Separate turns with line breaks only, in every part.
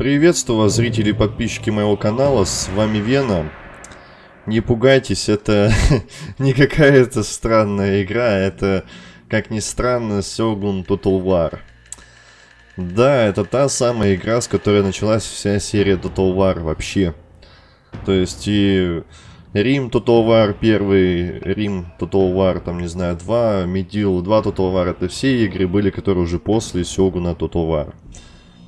Приветствую вас, зрители и подписчики моего канала, с вами Вена. Не пугайтесь, это не какая-то странная игра, это, как ни странно, Сёгун Total War. Да, это та самая игра, с которой началась вся серия Total War вообще. То есть и Рим Total War 1, Рим Total War, там, не знаю, 2, Медил 2 Total War, это все игры были, которые уже после Сёгуна Total War.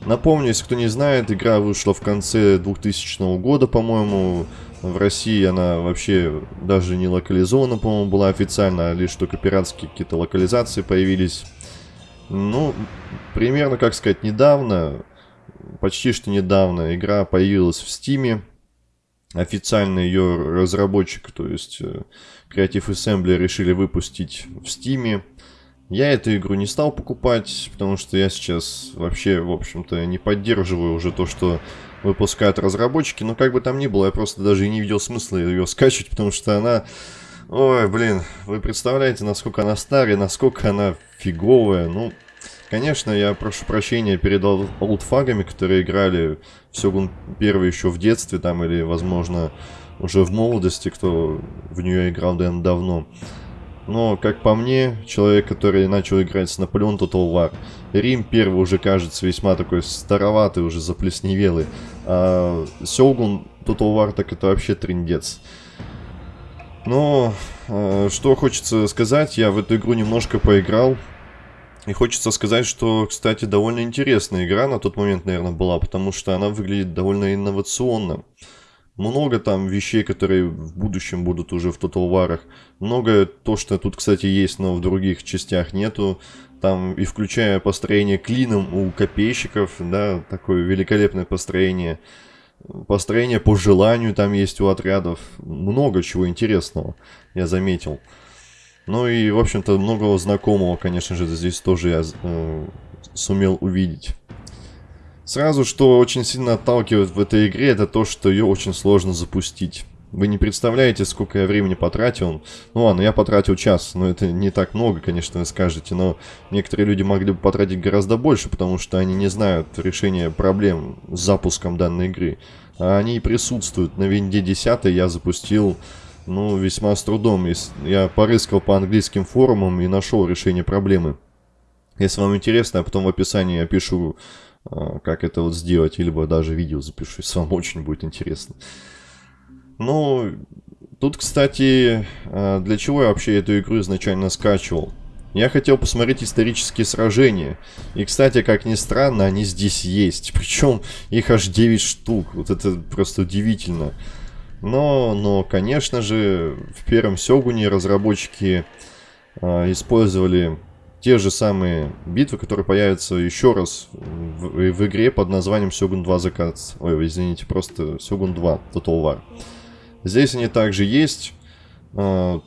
Напомню, если кто не знает, игра вышла в конце 2000 года, по-моему. В России она вообще даже не локализована, по-моему, была официально, а лишь только пиратские какие-то локализации появились. Ну, примерно, как сказать, недавно, почти что недавно, игра появилась в Стиме. Официально ее разработчик, то есть э, Creative Assembly, решили выпустить в Стиме. Я эту игру не стал покупать, потому что я сейчас вообще, в общем-то, не поддерживаю уже то, что выпускают разработчики. Но как бы там ни было, я просто даже и не видел смысла ее скачивать, потому что она... Ой, блин, вы представляете, насколько она старая, насколько она фиговая. Ну, конечно, я прошу прощения перед олдфагами, которые играли в Сёгун 1 еще в детстве там, или, возможно, уже в молодости, кто в нее играл давно. Но, как по мне, человек, который начал играть с Наполеон Total War, Рим первый уже кажется весьма такой староватый, уже заплесневелый. А Сёгун Total War так это вообще трендец. Но, э, что хочется сказать, я в эту игру немножко поиграл. И хочется сказать, что, кстати, довольно интересная игра на тот момент, наверное, была, потому что она выглядит довольно инновационно. Много там вещей, которые в будущем будут уже в Total War. Много то, что тут, кстати, есть, но в других частях нету. Там и включая построение клином у копейщиков, да, такое великолепное построение. Построение по желанию там есть у отрядов. Много чего интересного, я заметил. Ну и, в общем-то, многого знакомого, конечно же, здесь тоже я э, сумел увидеть. Сразу, что очень сильно отталкивает в этой игре, это то, что ее очень сложно запустить. Вы не представляете, сколько я времени потратил. Ну ладно, я потратил час, но это не так много, конечно, вы скажете. Но некоторые люди могли бы потратить гораздо больше, потому что они не знают решения проблем с запуском данной игры. А они присутствуют. На винде 10 я запустил, ну, весьма с трудом. Я порыскал по английским форумам и нашел решение проблемы. Если вам интересно, я потом в описании опишу как это вот сделать, либо даже видео запишу, если вам очень будет интересно. Ну, тут, кстати, а, для чего я вообще эту игру изначально скачивал? Я хотел посмотреть исторические сражения. И, кстати, как ни странно, они здесь есть. Причем их аж 9 штук. Вот это просто удивительно. Но, но конечно же, в первом Сёгуне разработчики э, использовали те же самые битвы, которые появятся еще раз в, в игре под названием Сёгун 2 Закат. Ой, извините, просто Сёгун 2 Total War. Здесь они также есть. А,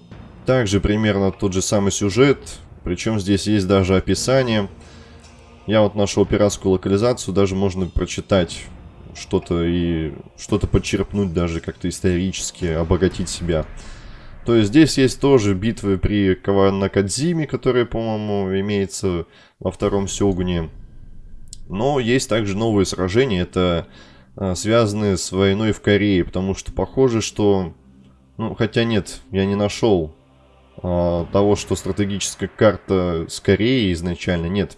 также примерно тот же самый сюжет. Причем здесь есть даже описание. Я вот нашел пиратскую локализацию. Даже можно прочитать что-то и что-то подчерпнуть даже как-то исторически, обогатить себя. То есть здесь есть тоже битвы при Каванакадзиме, которые, по-моему, имеется во втором Сёгуне. Но есть также новые сражения, это а, связанные с войной в Корее, потому что похоже, что... Ну, хотя нет, я не нашел а, того, что стратегическая карта с Кореей изначально, нет.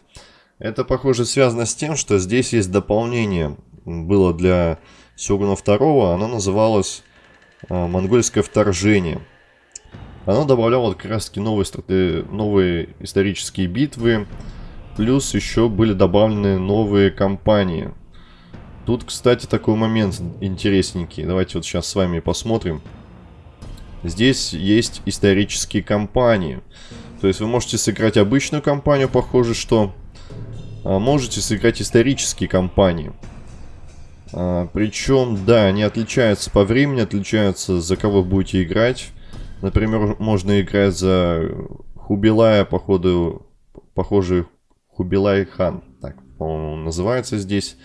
Это, похоже, связано с тем, что здесь есть дополнение. Было для Сёгуна 2, оно называлось а, «Монгольское вторжение». Оно добавляло как раз таки новые, страты... новые исторические битвы, плюс еще были добавлены новые кампании. Тут, кстати, такой момент интересненький. Давайте вот сейчас с вами посмотрим. Здесь есть исторические кампании. То есть вы можете сыграть обычную кампанию, похоже, что... А можете сыграть исторические кампании. А, причем, да, они отличаются по времени, отличаются за кого будете играть. Например, можно играть за Хубилая, походу, похоже, Хубилай Хан. Так, по-моему, называется здесь.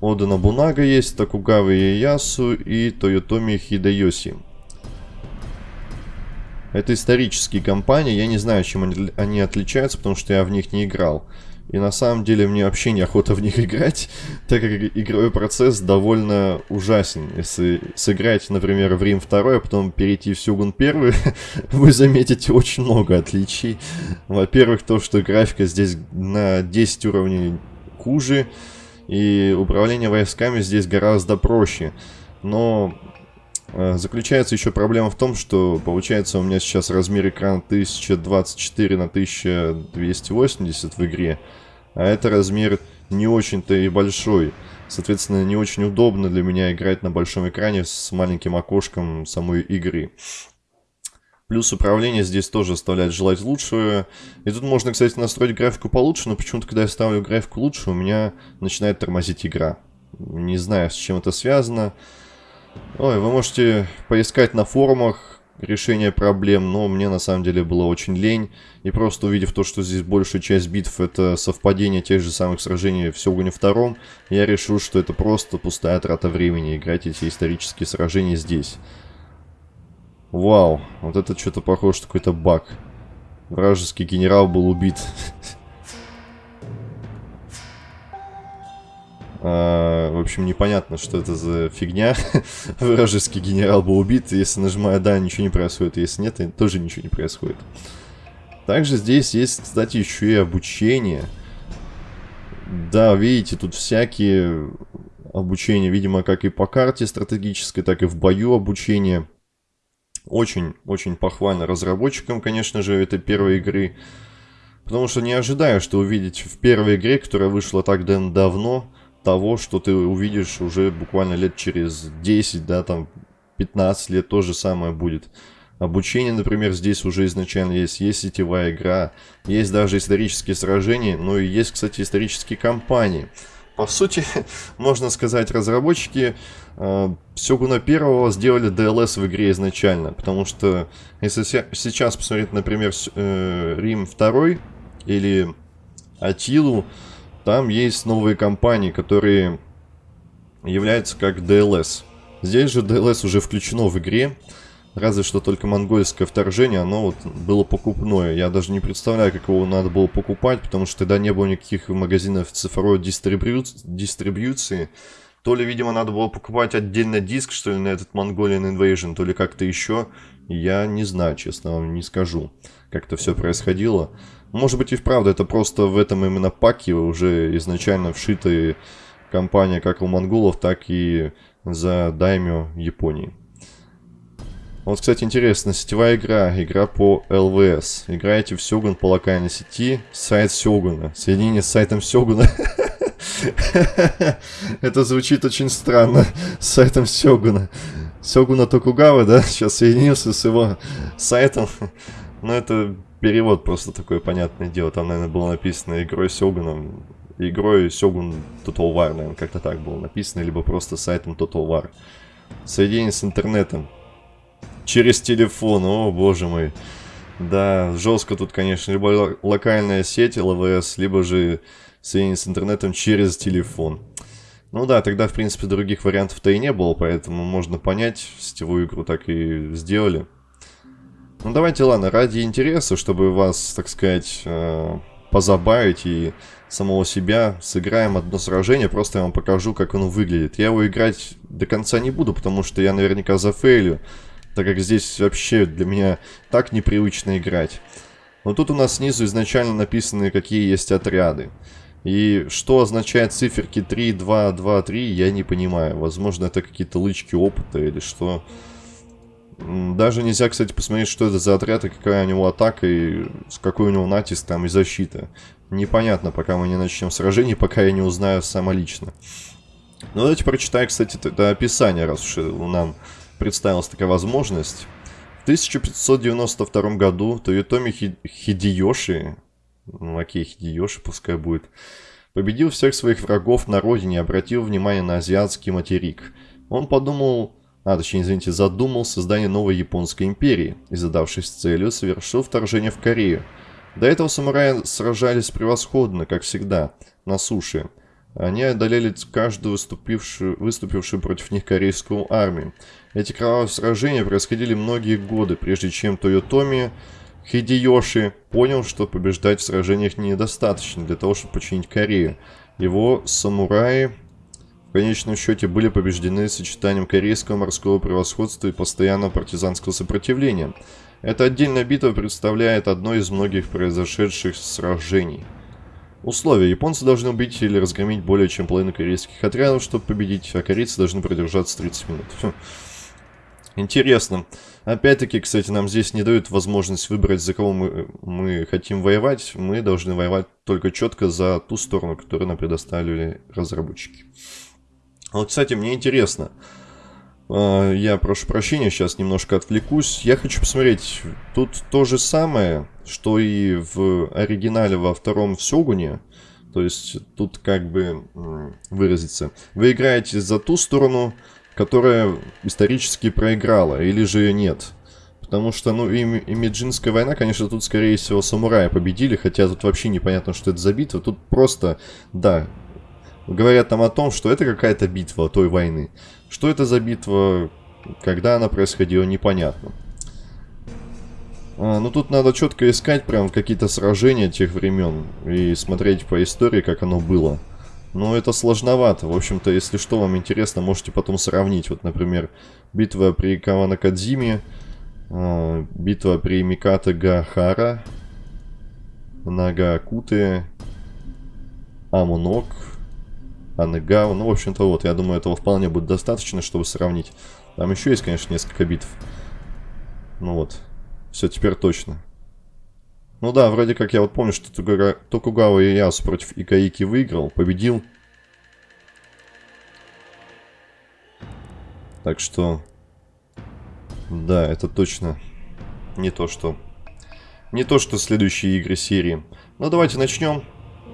Ода Набунага есть, Такугавы Ясу и Тойотоми Хидайоси. Это исторические компании, я не знаю, чем они отличаются, потому что я в них не играл. И на самом деле мне вообще неохота в них играть, так как игровой процесс довольно ужасен. Если сыграть, например, в Рим 2, а потом перейти в Сюгун 1, вы заметите очень много отличий. Во-первых, то, что графика здесь на 10 уровней хуже, и управление войсками здесь гораздо проще. Но заключается еще проблема в том, что получается у меня сейчас размер экрана 1024 на 1280 в игре, а это размер не очень-то и большой. Соответственно, не очень удобно для меня играть на большом экране с маленьким окошком самой игры. Плюс управление здесь тоже оставляет желать лучшего. И тут можно, кстати, настроить графику получше, но почему-то, когда я ставлю графику лучше, у меня начинает тормозить игра. Не знаю, с чем это связано. Ой, вы можете поискать на форумах решение проблем, но мне на самом деле было очень лень. И просто увидев то, что здесь большая часть битв это совпадение тех же самых сражений в Сёгуне втором, я решил, что это просто пустая трата времени играть эти исторические сражения здесь. Вау, вот это что-то похоже, какой-то баг. Вражеский генерал был убит. в общем, непонятно, что это за фигня. Вражеский генерал был убит. Если нажимаю «да», ничего не происходит. Если нет, тоже ничего не происходит. Также здесь есть, кстати, еще и обучение. Да, видите, тут всякие обучения, видимо, как и по карте стратегической, так и в бою обучение. Очень-очень похвально разработчикам, конечно же, этой первой игры. Потому что не ожидаю, что увидеть в первой игре, которая вышла так давно, того, что ты увидишь уже буквально лет через 10, да, там 15 лет то же самое будет. Обучение, например, здесь уже изначально есть, есть сетевая игра, есть даже исторические сражения, но и есть, кстати, исторические кампании. По сути, можно сказать, разработчики э, Сёгуна первого сделали DLS в игре изначально, потому что если сейчас посмотреть, например, э, Рим 2 или Атилу, там есть новые компании, которые являются как DLS. Здесь же DLS уже включено в игре, разве что только монгольское вторжение, оно вот было покупное. Я даже не представляю, как его надо было покупать, потому что тогда не было никаких магазинов цифровой дистрибью... дистрибьюции. То ли, видимо, надо было покупать отдельно диск, что ли, на этот Mongolian Invasion, то ли как-то еще. Я не знаю, честно вам не скажу, как это все происходило. Может быть и вправду это просто в этом именно паке уже изначально вшитые компания как у монголов, так и за Даймё Японии. Вот, кстати, интересно, сетевая игра, игра по ЛВС. Играете в Сёгун по локальной сети, сайт Сёгуна. Соединение с сайтом Сёгуна. Это звучит очень странно, с сайтом Сёгуна. Сёгуна Токугава, да, сейчас соединился с его сайтом. Но это перевод просто такое понятное дело. Там, наверное, было написано игрой Сёгуном. Игрой Сёгун Total War, наверное, как-то так было написано. Либо просто сайтом Total War. Соединение с интернетом. Через телефон, о боже мой. Да, жестко тут, конечно, либо локальная сеть ЛВС, либо же соединение с интернетом через телефон. Ну да, тогда, в принципе, других вариантов-то и не было, поэтому можно понять, сетевую игру так и сделали. Ну давайте, ладно, ради интереса, чтобы вас, так сказать, э, позабавить и самого себя, сыграем одно сражение, просто я вам покажу, как оно выглядит. Я его играть до конца не буду, потому что я наверняка зафейлю, так как здесь вообще для меня так непривычно играть. Но тут у нас снизу изначально написаны, какие есть отряды. И что означает циферки 3, 2, 2, 3, я не понимаю. Возможно, это какие-то лычки опыта или что... Даже нельзя, кстати, посмотреть, что это за отряд и какая у него атака, и с какой у него натиск там и защита. Непонятно, пока мы не начнем сражение, пока я не узнаю самолично. Ну, давайте прочитаю, кстати, это описание, раз уж нам представилась такая возможность. В 1592 году Тойотоми Хидиёши, ну окей, Хидиёши пускай будет, победил всех своих врагов на родине и обратил внимание на азиатский материк. Он подумал а точнее, извините, задумал создание новой японской империи и, задавшись целью, совершил вторжение в Корею. До этого самураи сражались превосходно, как всегда, на суше. Они одолели каждую выступившую, выступившую против них корейскую армию. Эти кровавые сражения происходили многие годы, прежде чем Тойотоми Хидеёши понял, что побеждать в сражениях недостаточно для того, чтобы починить Корею. Его самураи в конечном счете были побеждены сочетанием корейского морского превосходства и постоянного партизанского сопротивления. Эта отдельная битва представляет одно из многих произошедших сражений. Условия. Японцы должны убить или разгромить более чем половину корейских отрядов, чтобы победить, а корейцы должны продержаться 30 минут. Фу. Интересно. Опять-таки, кстати, нам здесь не дают возможность выбрать, за кого мы, мы хотим воевать. Мы должны воевать только четко за ту сторону, которую нам предоставили разработчики. Вот, кстати, мне интересно. А, я прошу прощения, сейчас немножко отвлекусь. Я хочу посмотреть, тут то же самое, что и в оригинале во втором Сёгуне. То есть тут как бы выразиться. Вы играете за ту сторону, которая исторически проиграла, или же нет. Потому что, ну, и, и Меджинская война, конечно, тут, скорее всего, самураи победили, хотя тут вообще непонятно, что это за битва. Тут просто, да, говорят там о том, что это какая-то битва той войны. Что это за битва, когда она происходила, непонятно. А, ну, тут надо четко искать прям какие-то сражения тех времен и смотреть по истории, как оно было. Но это сложновато. В общем-то, если что вам интересно, можете потом сравнить. Вот, например, битва при Каванакадзиме, э, битва при Миката Гахара, Нагакуте, Амунок, Анегава. Ну, в общем-то, вот, я думаю, этого вполне будет достаточно, чтобы сравнить. Там еще есть, конечно, несколько битв. Ну вот, все теперь точно. Ну да, вроде как я вот помню, что Токугава Иясу против Икаики выиграл, победил. Так что... Да, это точно не то, что... Не то, что следующие игры серии. Ну давайте начнем.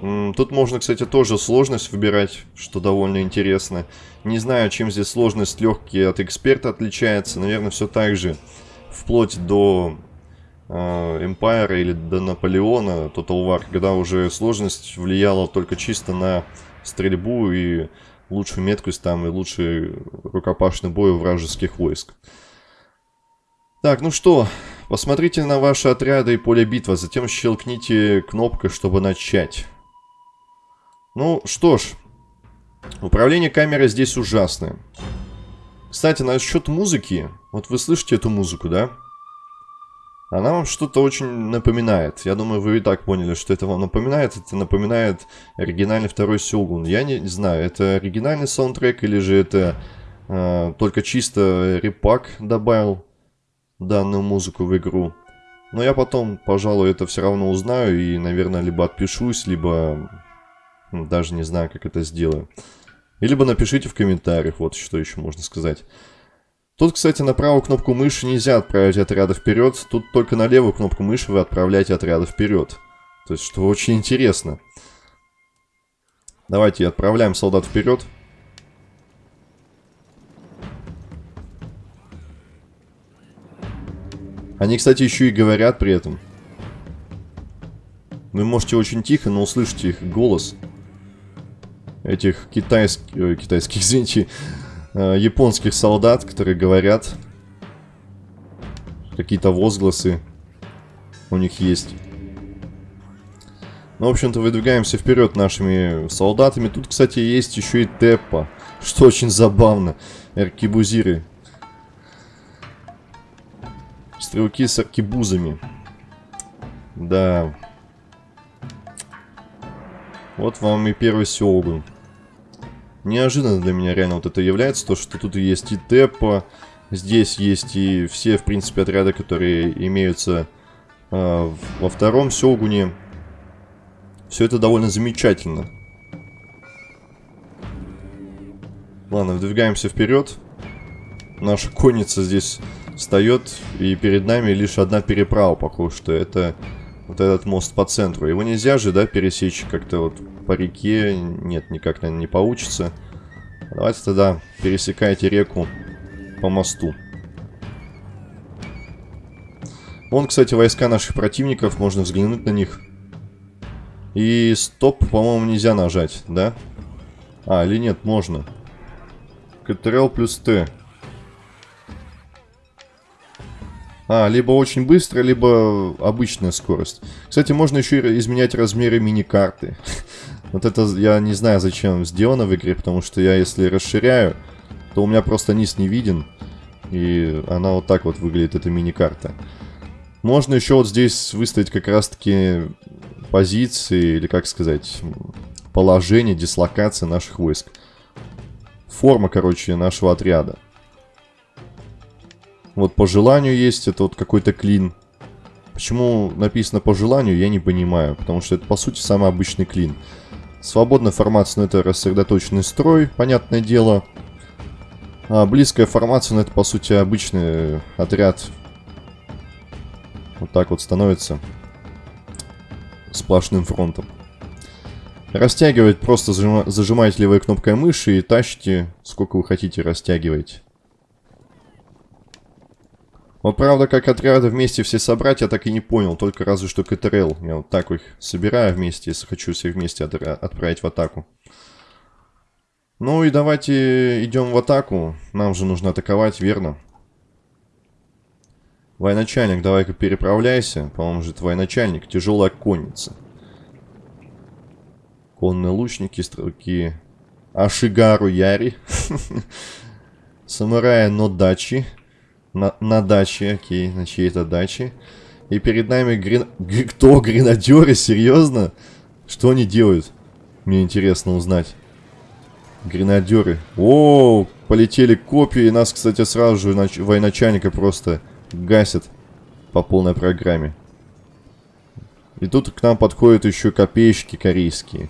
Тут можно, кстати, тоже сложность выбирать, что довольно интересно. Не знаю, чем здесь сложность легкий от эксперта отличается. Наверное, все так же. Вплоть до Э, Empire или до Наполеона Total War, когда уже сложность влияла только чисто на стрельбу и лучшую меткость там и лучший рукопашный бой вражеских войск. Так, ну что, посмотрите на ваши отряды и поле битвы, затем щелкните кнопкой, чтобы начать. Ну что ж, управление камерой здесь ужасное. Кстати, насчет музыки, вот вы слышите эту музыку, да? Она вам что-то очень напоминает. Я думаю, вы и так поняли, что это вам напоминает. Это напоминает оригинальный второй Сёгун. Я не знаю, это оригинальный саундтрек или же это э, только чисто репак добавил данную музыку в игру. Но я потом, пожалуй, это все равно узнаю и, наверное, либо отпишусь, либо даже не знаю, как это сделаю. И либо напишите в комментариях, вот что еще можно сказать. Тут, кстати, на правую кнопку мыши нельзя отправить отряда вперед. Тут только на левую кнопку мыши вы отправляете отряда вперед. То есть, что очень интересно. Давайте отправляем солдат вперед. Они, кстати, еще и говорят при этом. Вы можете очень тихо, но услышите их голос. Этих китайских... Китайских, извините э, японских солдат, которые говорят какие-то возгласы у них есть. Ну, в общем-то, выдвигаемся вперед нашими солдатами. Тут, кстати, есть еще и Теппа, что очень забавно. Аркибузиры. Стрелки с аркибузами. Да. Вот вам и первый Сёгун неожиданно для меня реально вот это является, то, что тут есть и Теппа, здесь есть и все, в принципе, отряды, которые имеются э, во втором Сёгуне. Все это довольно замечательно. Ладно, выдвигаемся вперед. Наша конница здесь встает, и перед нами лишь одна переправа, похоже, что это вот этот мост по центру. Его нельзя же, да, пересечь как-то вот по реке. Нет, никак, наверное, не получится. Давайте тогда пересекайте реку по мосту. Вон, кстати, войска наших противников. Можно взглянуть на них. И стоп, по-моему, нельзя нажать, да? А, или нет, можно. Ctrl плюс Т. А, либо очень быстро, либо обычная скорость. Кстати, можно еще изменять размеры мини-карты. Вот это я не знаю, зачем сделано в игре, потому что я если расширяю, то у меня просто низ не виден. И она вот так вот выглядит, эта мини-карта. Можно еще вот здесь выставить как раз-таки позиции, или как сказать, положение, дислокация наших войск. Форма, короче, нашего отряда. Вот по желанию есть, это вот какой-то клин. Почему написано по желанию, я не понимаю. Потому что это, по сути, самый обычный клин. Свободная формация, ну, это рассредоточенный строй, понятное дело. А близкая формация, ну, это, по сути, обычный отряд. Вот так вот становится. Сплошным фронтом. Растягивать просто зажимаете левой кнопкой мыши и тащите, сколько вы хотите растягивать. Вот правда, как отряды вместе все собрать, я так и не понял. Только разве что КТРЛ. Я вот так их собираю вместе, если хочу всех вместе от отправить в атаку. Ну и давайте идем в атаку. Нам же нужно атаковать, верно? Военачальник, давай-ка переправляйся. По-моему же это военачальник. Тяжелая конница. Конные лучники, стрелки. Ашигару Яри. Самурая Нодачи. На, на даче, окей, на чьей-то даче. И перед нами грен... Кто? Гренадеры? Серьезно? Что они делают? Мне интересно узнать. Гренадеры. О, полетели копии. Нас, кстати, сразу же нач... военачальника просто гасят по полной программе. И тут к нам подходят еще копеечки корейские.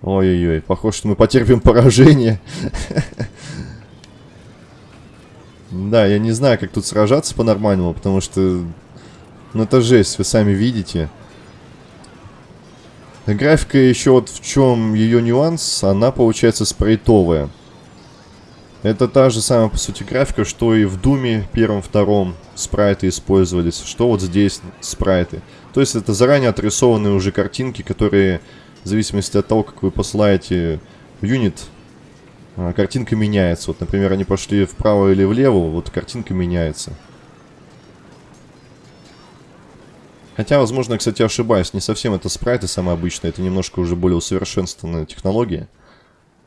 Ой-ой-ой, похоже, что мы потерпим поражение. Да, я не знаю, как тут сражаться по-нормальному, потому что... Ну, это жесть, вы сами видите. Графика еще вот в чем ее нюанс, она получается спрейтовая. Это та же самая, по сути, графика, что и в Думе первом-втором спрайты использовались, что вот здесь спрайты. То есть это заранее отрисованные уже картинки, которые в зависимости от того, как вы посылаете в юнит, картинка меняется. Вот, например, они пошли вправо или влево, вот картинка меняется. Хотя, возможно, кстати, ошибаюсь. Не совсем это спрайты самые обычные. Это немножко уже более усовершенствованная технология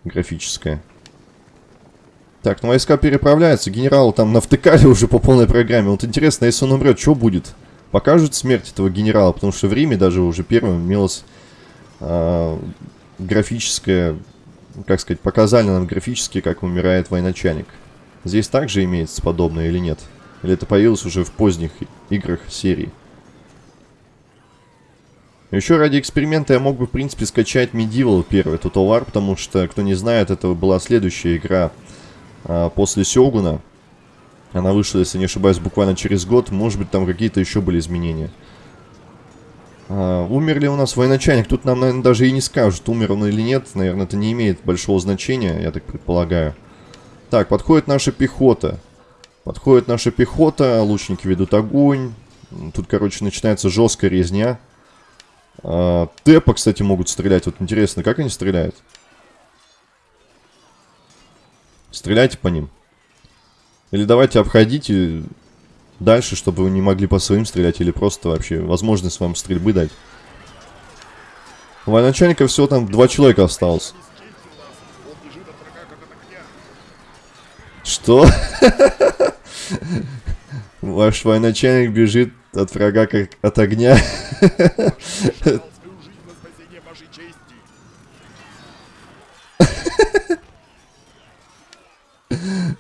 графическая. Так, ну войска переправляются. Генерал там навтыкали уже по полной программе. Вот интересно, если он умрет, что будет? Покажут смерть этого генерала? Потому что в Риме даже уже первым имелось э, графическое как сказать, показали нам графически, как умирает военачальник. Здесь также имеется подобное или нет? Или это появилось уже в поздних играх серии? Еще ради эксперимента я мог бы, в принципе, скачать Medieval первый Total War, потому что, кто не знает, это была следующая игра а, после Сёгуна. Она вышла, если не ошибаюсь, буквально через год. Может быть, там какие-то еще были изменения. А, умер ли у нас военачальник? Тут нам, наверное, даже и не скажут, умер он или нет. Наверное, это не имеет большого значения, я так предполагаю. Так, подходит наша пехота. Подходит наша пехота, лучники ведут огонь. Тут, короче, начинается жесткая резня. Тэпа, кстати, могут стрелять. Вот интересно, как они стреляют? Стреляйте по ним. Или давайте обходите дальше, чтобы вы не могли по своим стрелять или просто вообще возможность вам стрельбы дать. Военачальника всего там два человека осталось. Что? Ваш военачальник бежит от врага как от огня.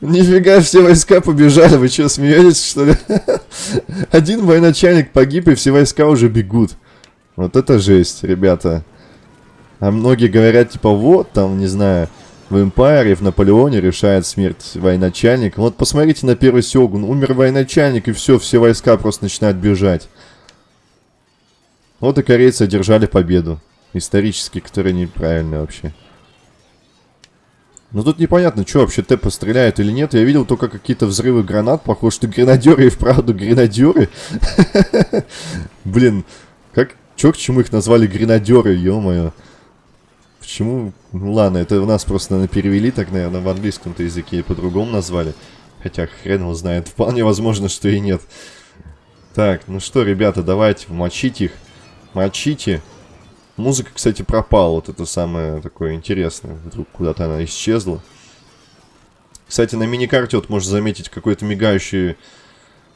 Нифига, все войска побежали, вы что, смеетесь, что ли? Один военачальник погиб, и все войска уже бегут. Вот это жесть, ребята. А многие говорят, типа, вот, там, не знаю, в Эмпайре, в Наполеоне решает смерть военачальник. Вот посмотрите на первый Сёгун. Умер военачальник, и все, все войска просто начинают бежать. Вот и корейцы одержали победу. Исторически, которая неправильная вообще. Ну тут непонятно, что вообще Тэпа стреляет или нет. Я видел только какие-то взрывы гранат. Похоже, что гренадеры и вправду гренадеры. Блин, как... Чё к чему их назвали гренадеры, ё-моё. Почему? Ну ладно, это у нас просто, наверное, перевели так, наверное, в английском-то языке по-другому назвали. Хотя хрен его знает. Вполне возможно, что и нет. Так, ну что, ребята, давайте, мочить их. Мочите. Музыка, кстати, пропала. Вот это самое такое интересное. Вдруг куда-то она исчезла. Кстати, на миникарте вот можно заметить какой-то мигающий,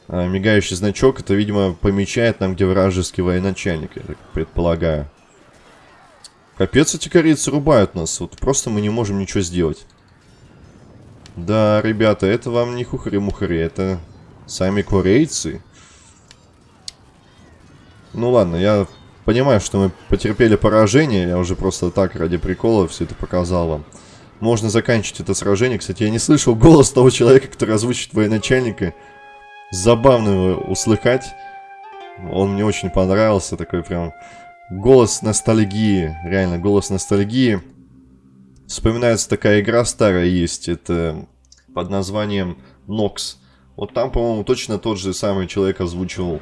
а, мигающий значок. Это, видимо, помечает нам, где вражеский военачальник, я так предполагаю. Капец, эти корейцы рубают нас. Вот просто мы не можем ничего сделать. Да, ребята, это вам не хухари-мухари, это сами корейцы. Ну ладно, я понимаю, что мы потерпели поражение. Я уже просто так, ради прикола, все это показал вам. Можно заканчивать это сражение. Кстати, я не слышал голос того человека, который озвучит военачальника. Забавно его услыхать. Он мне очень понравился. Такой прям голос ностальгии. Реально, голос ностальгии. Вспоминается такая игра старая есть. Это под названием Nox. Вот там, по-моему, точно тот же самый человек озвучивал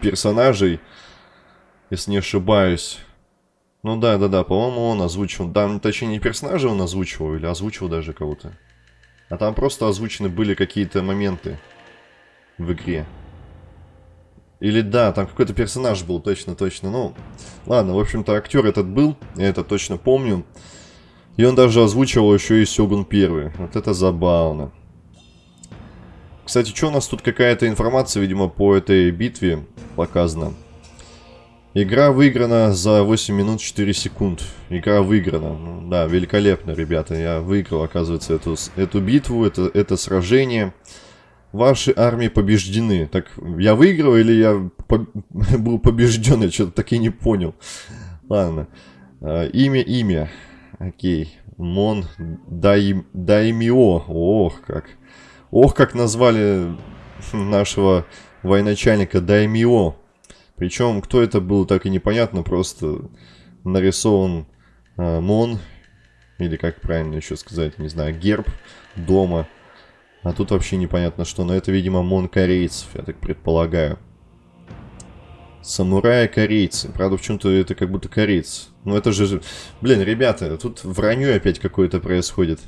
персонажей если не ошибаюсь. Ну да, да, да, по-моему, он озвучивал. Да, точнее, не персонажа он озвучивал, или озвучивал даже кого-то. А там просто озвучены были какие-то моменты в игре. Или да, там какой-то персонаж был, точно, точно. Ну, ладно, в общем-то, актер этот был, я это точно помню. И он даже озвучивал еще и Сёгун первый. Вот это забавно. Кстати, что у нас тут какая-то информация, видимо, по этой битве показана. Игра выиграна за 8 минут 4 секунд. Игра выиграна. Ну, да, великолепно, ребята. Я выиграл, оказывается, эту, эту битву, это, это сражение. Ваши армии побеждены. Так, я выиграл или я по был побежден? Я что-то так и не понял. Ладно. А, имя, имя. Окей. Мон Дай, Даймио. Ох, как. Ох, как назвали нашего военачальника Даймио. Причем, кто это был, так и непонятно, просто нарисован э, Мон, или как правильно еще сказать, не знаю, герб дома. А тут вообще непонятно что, но это, видимо, Мон корейцев, я так предполагаю. Самураи корейцы. Правда, в чем-то это как будто корейцы. Ну это же... Блин, ребята, тут вранье опять какое-то происходит.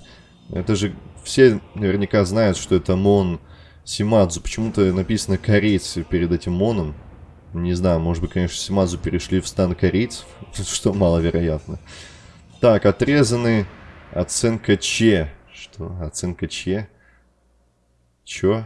Это же все наверняка знают, что это Мон Симадзу. Почему-то написано корейцы перед этим Моном. Не знаю, может быть, конечно, Симазу перешли в стан корейцев, что маловероятно. Так, отрезаны оценка Че. Что? Оценка Че? Чё?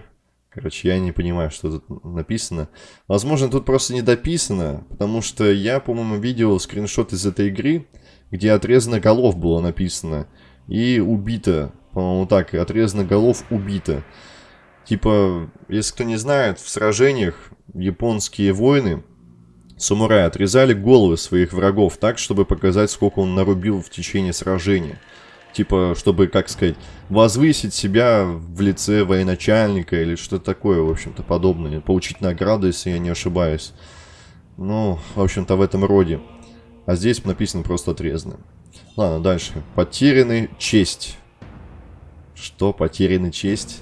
Короче, я не понимаю, что тут написано. Возможно, тут просто не дописано, потому что я, по-моему, видел скриншот из этой игры, где отрезано голов было написано. И убито. По-моему, так, отрезано голов убито. Типа, если кто не знает, в сражениях японские воины, самураи, отрезали головы своих врагов так, чтобы показать, сколько он нарубил в течение сражения. Типа, чтобы, как сказать, возвысить себя в лице военачальника или что-то такое, в общем-то, подобное. Получить награду, если я не ошибаюсь. Ну, в общем-то, в этом роде. А здесь написано просто отрезано. Ладно, дальше. Потеряны честь. Что? Потеряны честь?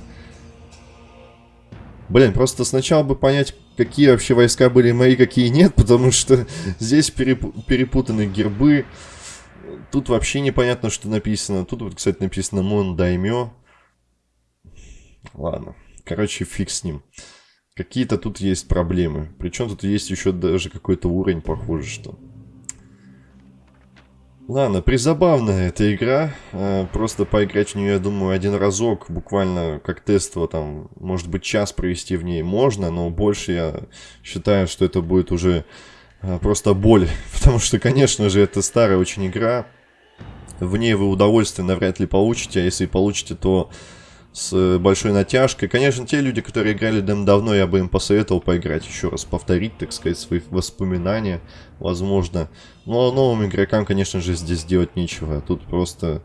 Блин, просто сначала бы понять, какие вообще войска были мои, какие нет, потому что здесь переп перепутаны гербы. Тут вообще непонятно, что написано. Тут вот, кстати, написано Мон Даймё. Ладно. Короче, фиг с ним. Какие-то тут есть проблемы. Причем тут есть еще даже какой-то уровень, похоже, что... Ладно, призабавная эта игра. Э, просто поиграть в нее, я думаю, один разок, буквально как тестово, там, может быть, час провести в ней можно, но больше я считаю, что это будет уже э, просто боль. Потому что, конечно же, это старая очень игра. В ней вы удовольствие навряд ли получите, а если получите, то с э, большой натяжкой. Конечно, те люди, которые играли дем давно, я бы им посоветовал поиграть еще раз, повторить, так сказать, свои воспоминания, возможно. Но новым игрокам, конечно же, здесь делать нечего. Тут просто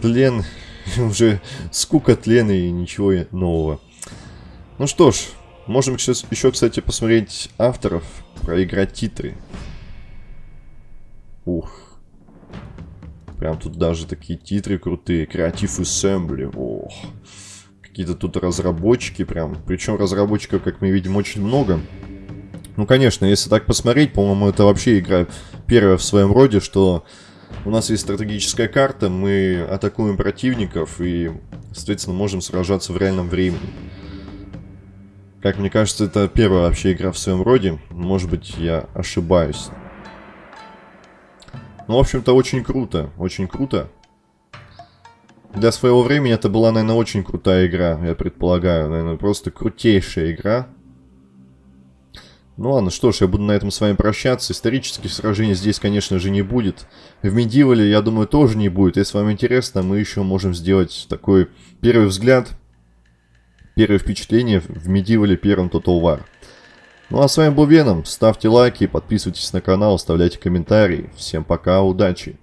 тлен, уже скука тлена и ничего нового. Ну что ж, можем сейчас еще, кстати, посмотреть авторов, проиграть титры. Ух. Прям тут даже такие титры крутые. Creative Assembly. Ох. Какие-то тут разработчики прям. Причем разработчиков, как мы видим, очень много. Ну, конечно, если так посмотреть, по-моему, это вообще игра первая в своем роде, что у нас есть стратегическая карта, мы атакуем противников и, соответственно, можем сражаться в реальном времени. Как мне кажется, это первая вообще игра в своем роде. Может быть, я ошибаюсь. Ну, в общем-то, очень круто. Очень круто. Для своего времени это была, наверное, очень крутая игра, я предполагаю. Наверное, просто крутейшая игра. Ну ладно, что ж, я буду на этом с вами прощаться. Исторических сражений здесь, конечно же, не будет. В Медивале, я думаю, тоже не будет. Если вам интересно, мы еще можем сделать такой первый взгляд, первое впечатление в Медивале первом Total War. Ну а с вами был Веном. Ставьте лайки, подписывайтесь на канал, оставляйте комментарии. Всем пока, удачи!